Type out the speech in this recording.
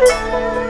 Música